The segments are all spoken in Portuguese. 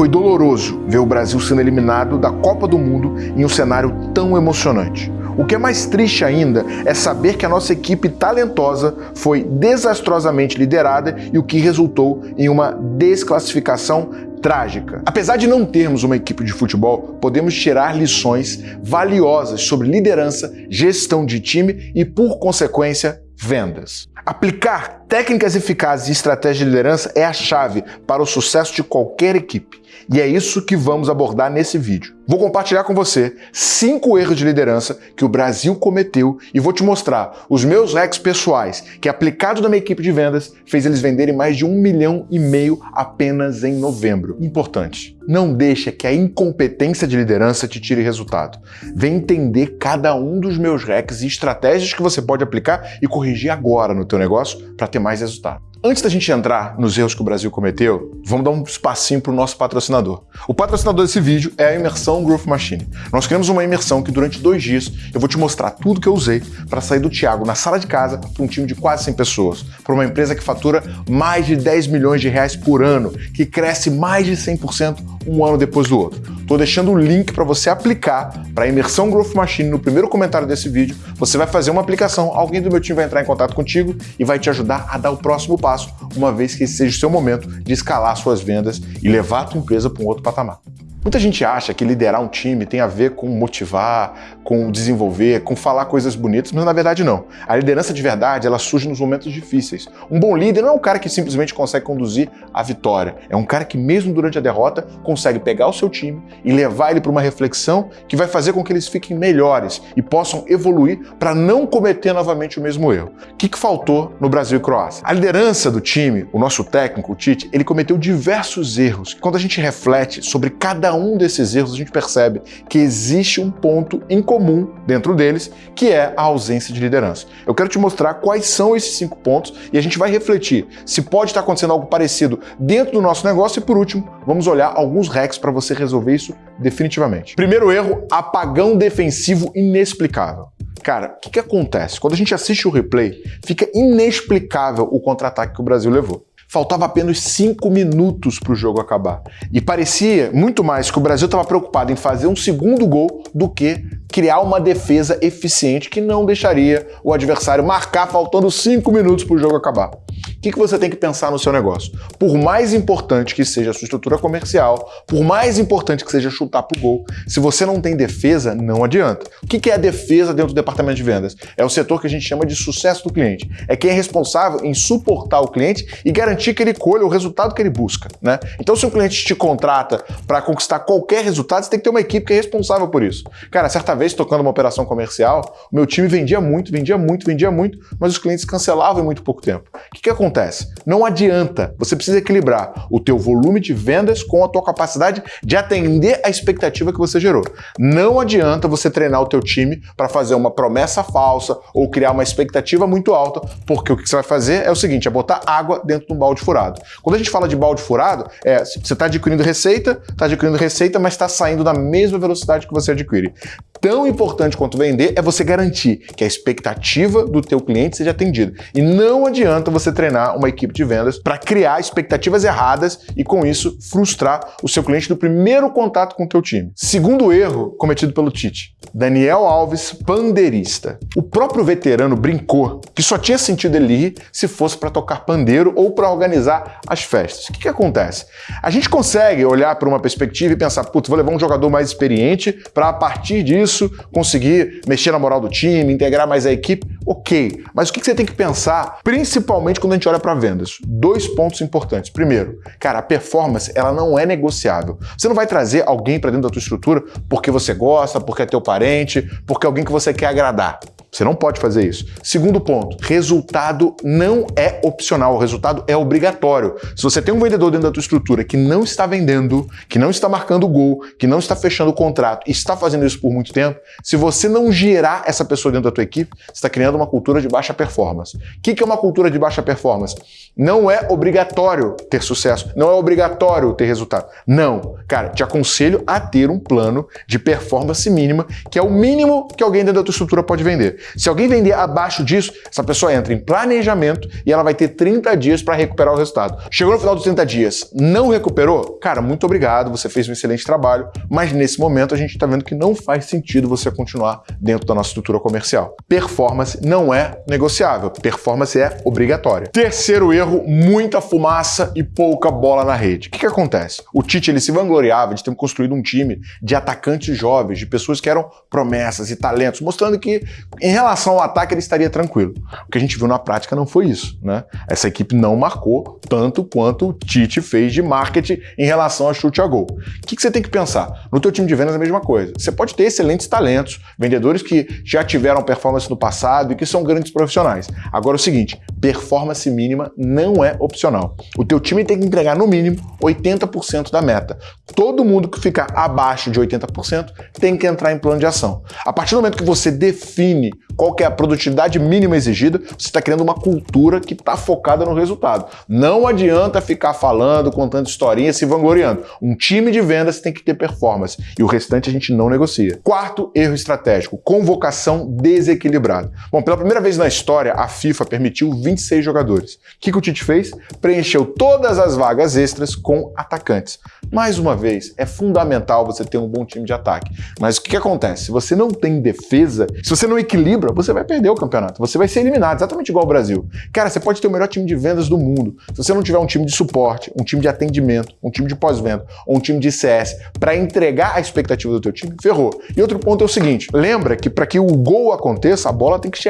Foi doloroso ver o Brasil sendo eliminado da Copa do Mundo em um cenário tão emocionante. O que é mais triste ainda é saber que a nossa equipe talentosa foi desastrosamente liderada e o que resultou em uma desclassificação trágica. Apesar de não termos uma equipe de futebol, podemos tirar lições valiosas sobre liderança, gestão de time e, por consequência, vendas. Aplicar técnicas eficazes e estratégias de liderança é a chave para o sucesso de qualquer equipe. E é isso que vamos abordar nesse vídeo. Vou compartilhar com você cinco erros de liderança que o Brasil cometeu e vou te mostrar os meus hacks pessoais que, aplicado na minha equipe de vendas, fez eles venderem mais de um milhão e meio apenas em novembro. Importante, não deixa que a incompetência de liderança te tire resultado. Vem entender cada um dos meus hacks e estratégias que você pode aplicar e corrigir agora no teu negócio para ter mais resultado. Antes da gente entrar nos erros que o Brasil cometeu, vamos dar um espacinho para o nosso patrocinador. O patrocinador desse vídeo é a Imersão Growth Machine. Nós criamos uma imersão que durante dois dias eu vou te mostrar tudo que eu usei para sair do Thiago na sala de casa para um time de quase 100 pessoas, para uma empresa que fatura mais de 10 milhões de reais por ano, que cresce mais de 100% um ano depois do outro. Estou deixando o link para você aplicar para a Imersão Growth Machine no primeiro comentário desse vídeo. Você vai fazer uma aplicação, alguém do meu time vai entrar em contato contigo e vai te ajudar a dar o próximo passo, uma vez que esse seja o seu momento de escalar suas vendas e levar a tua empresa para um outro patamar. Muita gente acha que liderar um time tem a ver com motivar, com desenvolver, com falar coisas bonitas, mas na verdade não. A liderança de verdade, ela surge nos momentos difíceis. Um bom líder não é um cara que simplesmente consegue conduzir a vitória, é um cara que mesmo durante a derrota consegue pegar o seu time e levar ele para uma reflexão que vai fazer com que eles fiquem melhores e possam evoluir para não cometer novamente o mesmo erro. O que, que faltou no Brasil e Croácia? A liderança do time, o nosso técnico, o Tite, ele cometeu diversos erros. Quando a gente reflete sobre cada cada um desses erros a gente percebe que existe um ponto em comum dentro deles, que é a ausência de liderança. Eu quero te mostrar quais são esses cinco pontos e a gente vai refletir se pode estar acontecendo algo parecido dentro do nosso negócio e, por último, vamos olhar alguns hacks para você resolver isso definitivamente. Primeiro erro, apagão defensivo inexplicável. Cara, o que, que acontece? Quando a gente assiste o replay, fica inexplicável o contra-ataque que o Brasil levou faltava apenas 5 minutos para o jogo acabar. E parecia muito mais que o Brasil estava preocupado em fazer um segundo gol do que criar uma defesa eficiente que não deixaria o adversário marcar faltando 5 minutos para o jogo acabar. O que, que você tem que pensar no seu negócio? Por mais importante que seja a sua estrutura comercial, por mais importante que seja chutar para o gol, se você não tem defesa, não adianta. O que, que é a defesa dentro do departamento de vendas? É o setor que a gente chama de sucesso do cliente. É quem é responsável em suportar o cliente e garantir que ele colha o resultado que ele busca. Né? Então, se um cliente te contrata para conquistar qualquer resultado, você tem que ter uma equipe que é responsável por isso. Cara, certa vez, tocando uma operação comercial, o meu time vendia muito, vendia muito, vendia muito, mas os clientes cancelavam em muito pouco tempo. O que, que acontece? Acontece? Não adianta, você precisa equilibrar o teu volume de vendas com a tua capacidade de atender a expectativa que você gerou. Não adianta você treinar o teu time para fazer uma promessa falsa ou criar uma expectativa muito alta, porque o que você vai fazer é o seguinte, é botar água dentro de um balde furado. Quando a gente fala de balde furado, é você está adquirindo receita, está adquirindo receita, mas está saindo na mesma velocidade que você adquire. Tão importante quanto vender é você garantir que a expectativa do teu cliente seja atendida. E não adianta você treinar uma equipe de vendas para criar expectativas erradas e, com isso, frustrar o seu cliente no primeiro contato com o teu time. Segundo erro cometido pelo Tite, Daniel Alves, pandeirista. O próprio veterano brincou que só tinha sentido ele ir se fosse para tocar pandeiro ou para organizar as festas. O que, que acontece? A gente consegue olhar para uma perspectiva e pensar, putz, vou levar um jogador mais experiente para, a partir disso, conseguir mexer na moral do time, integrar mais a equipe. Ok, mas o que, você tem que pensar, principalmente quando a gente olha para vendas? Dois pontos importantes. Primeiro, cara, a performance ela não é negociável. Você não vai trazer alguém para dentro da tua estrutura porque você gosta, porque é teu parente, porque é alguém que você quer agradar. Você não pode fazer isso. Segundo ponto, resultado não é opcional, o resultado é obrigatório. Se você tem um vendedor dentro da tua estrutura que não está vendendo, que não está marcando gol, que não está fechando o contrato e está fazendo isso por muito tempo, se você não gerar essa pessoa dentro da tua equipe, você está criando uma cultura de baixa performance. O que é uma cultura de baixa performance? Não é obrigatório ter sucesso, não é obrigatório ter resultado. Não. Cara, te aconselho a ter um plano de performance mínima, que é o mínimo que alguém dentro da tua estrutura pode vender. Se alguém vender abaixo disso, essa pessoa entra em planejamento e ela vai ter 30 dias para recuperar o resultado. Chegou no final dos 30 dias, não recuperou? Cara, muito obrigado, você fez um excelente trabalho, mas nesse momento a gente está vendo que não faz sentido você continuar dentro da nossa estrutura comercial. Performance não é negociável, performance é obrigatória. Terceiro erro, muita fumaça e pouca bola na rede. O que, que acontece? O Tite ele se vangloriava de ter construído um time de atacantes jovens, de pessoas que eram promessas e talentos, mostrando que em relação ao ataque ele estaria tranquilo. O que a gente viu na prática não foi isso, né? Essa equipe não marcou tanto quanto o Tite fez de marketing em relação a chute a gol. O que, que você tem que pensar? No teu time de vendas é a mesma coisa. Você pode ter excelentes talentos, vendedores que já tiveram performance no passado e que são grandes profissionais. Agora é o seguinte, performance mínima não é opcional. O teu time tem que entregar no mínimo 80% da meta. Todo mundo que ficar abaixo de 80% tem que entrar em plano de ação. A partir do momento que você define qual é a produtividade mínima exigida, você está criando uma cultura que está focada no resultado. Não adianta ficar falando, contando historinhas, se vangloriando. Um time de vendas tem que ter performance e o restante a gente não negocia. Quarto erro estratégico, convocação desequilibrada. Bom, pela primeira vez na história, a FIFA permitiu 26 jogadores. O que, que o Tite fez? Preencheu todas as vagas extras com atacantes. Mais uma vez, é fundamental você ter um bom time de ataque. Mas o que, que acontece? Se você não tem defesa, se você não equilibra, você vai perder o campeonato. Você vai ser eliminado, exatamente igual ao Brasil. Cara, você pode ter o melhor time de vendas do mundo. Se você não tiver um time de suporte, um time de atendimento, um time de pós-venda ou um time de CS para entregar a expectativa do teu time, ferrou. E outro ponto é o seguinte, lembra que para que o gol aconteça, a bola tem que chegar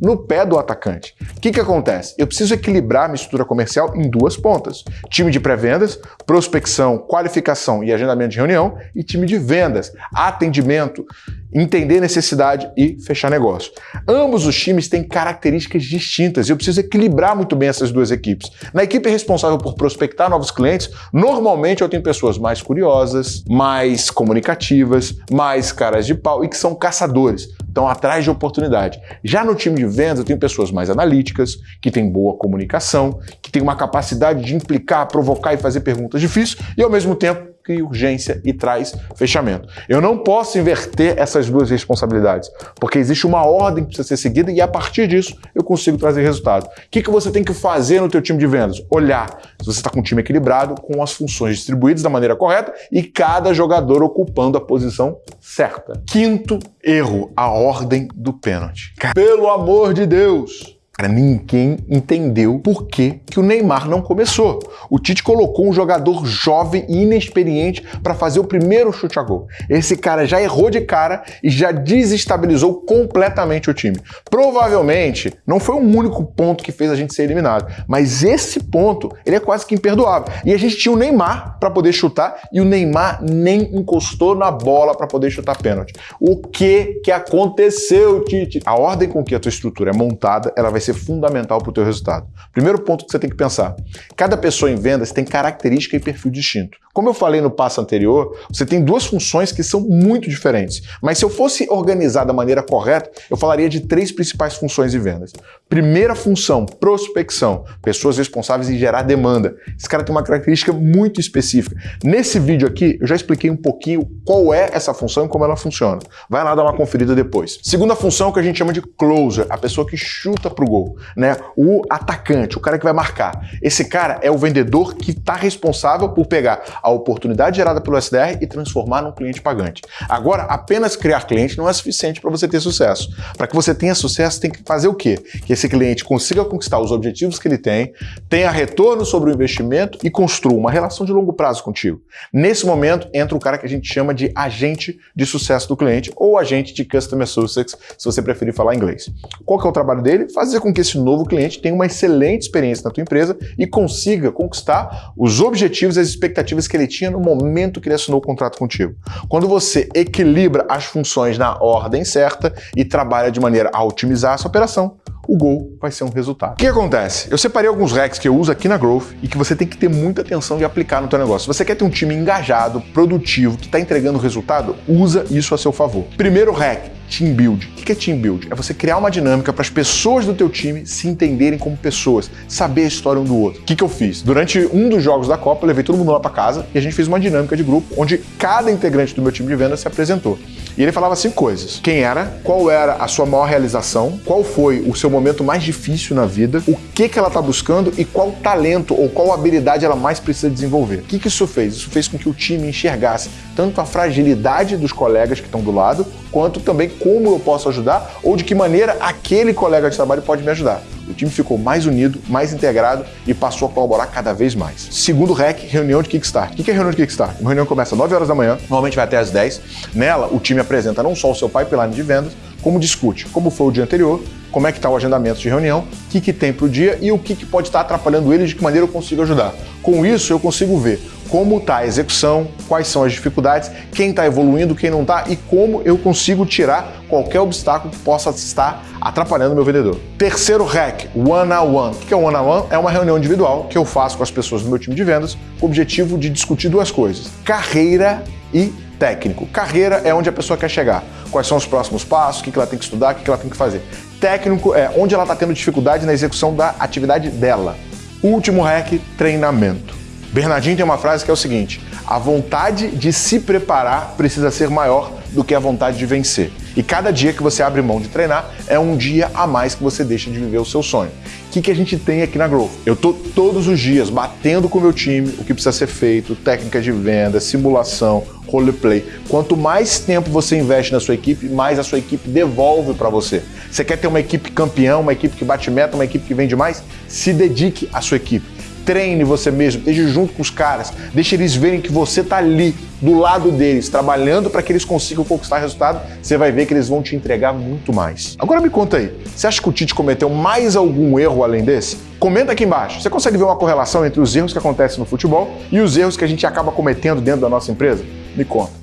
no pé do atacante. O que, que acontece? Eu preciso equilibrar a mistura comercial em duas pontas. Time de pré-vendas, prospecção, qualificação e agendamento de reunião e time de vendas, atendimento, entender necessidade e fechar negócio. Ambos os times têm características distintas e eu preciso equilibrar muito bem essas duas equipes. Na equipe responsável por prospectar novos clientes, normalmente eu tenho pessoas mais curiosas, mais comunicativas, mais caras de pau e que são caçadores, estão atrás de oportunidade. Já no time de vendas eu tenho pessoas mais analíticas, que têm boa comunicação, que têm uma capacidade de implicar, provocar e fazer perguntas difíceis e ao mesmo tempo cria urgência e traz fechamento. Eu não posso inverter essas duas responsabilidades, porque existe uma ordem que precisa ser seguida e a partir disso eu consigo trazer resultado. O que, que você tem que fazer no teu time de vendas? Olhar se você está com um time equilibrado, com as funções distribuídas da maneira correta e cada jogador ocupando a posição certa. Quinto erro, a ordem do pênalti. Pelo amor de Deus! Cara, ninguém entendeu por que, que o Neymar não começou. O Tite colocou um jogador jovem e inexperiente para fazer o primeiro chute a gol. Esse cara já errou de cara e já desestabilizou completamente o time. Provavelmente não foi um único ponto que fez a gente ser eliminado, mas esse ponto ele é quase que imperdoável. E a gente tinha o Neymar para poder chutar e o Neymar nem encostou na bola para poder chutar pênalti. O que que aconteceu, Tite? A ordem com que a tua estrutura é montada, ela vai ser ser fundamental para o teu resultado. Primeiro ponto que você tem que pensar, cada pessoa em vendas tem característica e perfil distinto. Como eu falei no passo anterior, você tem duas funções que são muito diferentes, mas se eu fosse organizar da maneira correta, eu falaria de três principais funções em vendas. Primeira função, prospecção, pessoas responsáveis em gerar demanda. Esse cara tem uma característica muito específica. Nesse vídeo aqui, eu já expliquei um pouquinho qual é essa função e como ela funciona. Vai lá dar uma conferida depois. Segunda função que a gente chama de closer, a pessoa que chuta para o gol, né? O atacante, o cara que vai marcar. Esse cara é o vendedor que está responsável por pegar a oportunidade gerada pelo SDR e transformar num cliente pagante. Agora, apenas criar cliente não é suficiente para você ter sucesso. Para que você tenha sucesso, tem que fazer o quê? Que esse cliente consiga conquistar os objetivos que ele tem, tenha retorno sobre o investimento e construa uma relação de longo prazo contigo. Nesse momento, entra o cara que a gente chama de agente de sucesso do cliente ou agente de Customer Success, se você preferir falar inglês. Qual que é o trabalho dele? Fazer com que esse novo cliente tenha uma excelente experiência na tua empresa e consiga conquistar os objetivos e as expectativas que ele tinha no momento que ele assinou o contrato contigo. Quando você equilibra as funções na ordem certa e trabalha de maneira a otimizar essa operação, o gol vai ser um resultado. O que acontece? Eu separei alguns hacks que eu uso aqui na Growth e que você tem que ter muita atenção de aplicar no teu negócio. Se você quer ter um time engajado, produtivo, que está entregando resultado, usa isso a seu favor. Primeiro hack, Team Build. Que é Team Build? É você criar uma dinâmica para as pessoas do teu time se entenderem como pessoas, saber a história um do outro. O que, que eu fiz? Durante um dos jogos da Copa, eu levei todo mundo lá para casa e a gente fez uma dinâmica de grupo onde cada integrante do meu time de venda se apresentou. E ele falava cinco coisas. Quem era, qual era a sua maior realização, qual foi o seu momento mais difícil na vida, o que, que ela está buscando e qual talento ou qual habilidade ela mais precisa desenvolver. O que, que isso fez? Isso fez com que o time enxergasse tanto a fragilidade dos colegas que estão do lado, quanto também como eu posso ajudar ou de que maneira aquele colega de trabalho pode me ajudar. O time ficou mais unido, mais integrado e passou a colaborar cada vez mais. Segundo REC, reunião de Kickstart. O que é reunião de Kickstart? Uma reunião começa às 9 horas da manhã, normalmente vai até às 10. Nela, o time apresenta não só o seu pipeline de vendas, como discute como foi o dia anterior, como é que está o agendamento de reunião, o que, que tem para o dia e o que, que pode estar tá atrapalhando eles, de que maneira eu consigo ajudar. Com isso, eu consigo ver como está a execução, quais são as dificuldades, quem está evoluindo, quem não está e como eu consigo tirar qualquer obstáculo que possa estar atrapalhando meu vendedor. Terceiro hack, one-on-one. -on -one. O que é one-on-one? -on -one? É uma reunião individual que eu faço com as pessoas do meu time de vendas com o objetivo de discutir duas coisas, carreira e técnico. Carreira é onde a pessoa quer chegar. Quais são os próximos passos, o que ela tem que estudar, o que ela tem que fazer. Técnico é onde ela está tendo dificuldade na execução da atividade dela. Último hack, treinamento. Bernardinho tem uma frase que é o seguinte: a vontade de se preparar precisa ser maior do que a vontade de vencer. E cada dia que você abre mão de treinar é um dia a mais que você deixa de viver o seu sonho. O que, que a gente tem aqui na Growth? Eu tô todos os dias batendo com o meu time o que precisa ser feito, técnica de venda, simulação, roleplay. Quanto mais tempo você investe na sua equipe, mais a sua equipe devolve para você. Você quer ter uma equipe campeã, uma equipe que bate meta, uma equipe que vende mais? Se dedique à sua equipe treine você mesmo, esteja junto com os caras, deixe eles verem que você está ali, do lado deles, trabalhando para que eles consigam conquistar resultado, você vai ver que eles vão te entregar muito mais. Agora me conta aí, você acha que o Tite cometeu mais algum erro além desse? Comenta aqui embaixo. Você consegue ver uma correlação entre os erros que acontecem no futebol e os erros que a gente acaba cometendo dentro da nossa empresa? Me conta.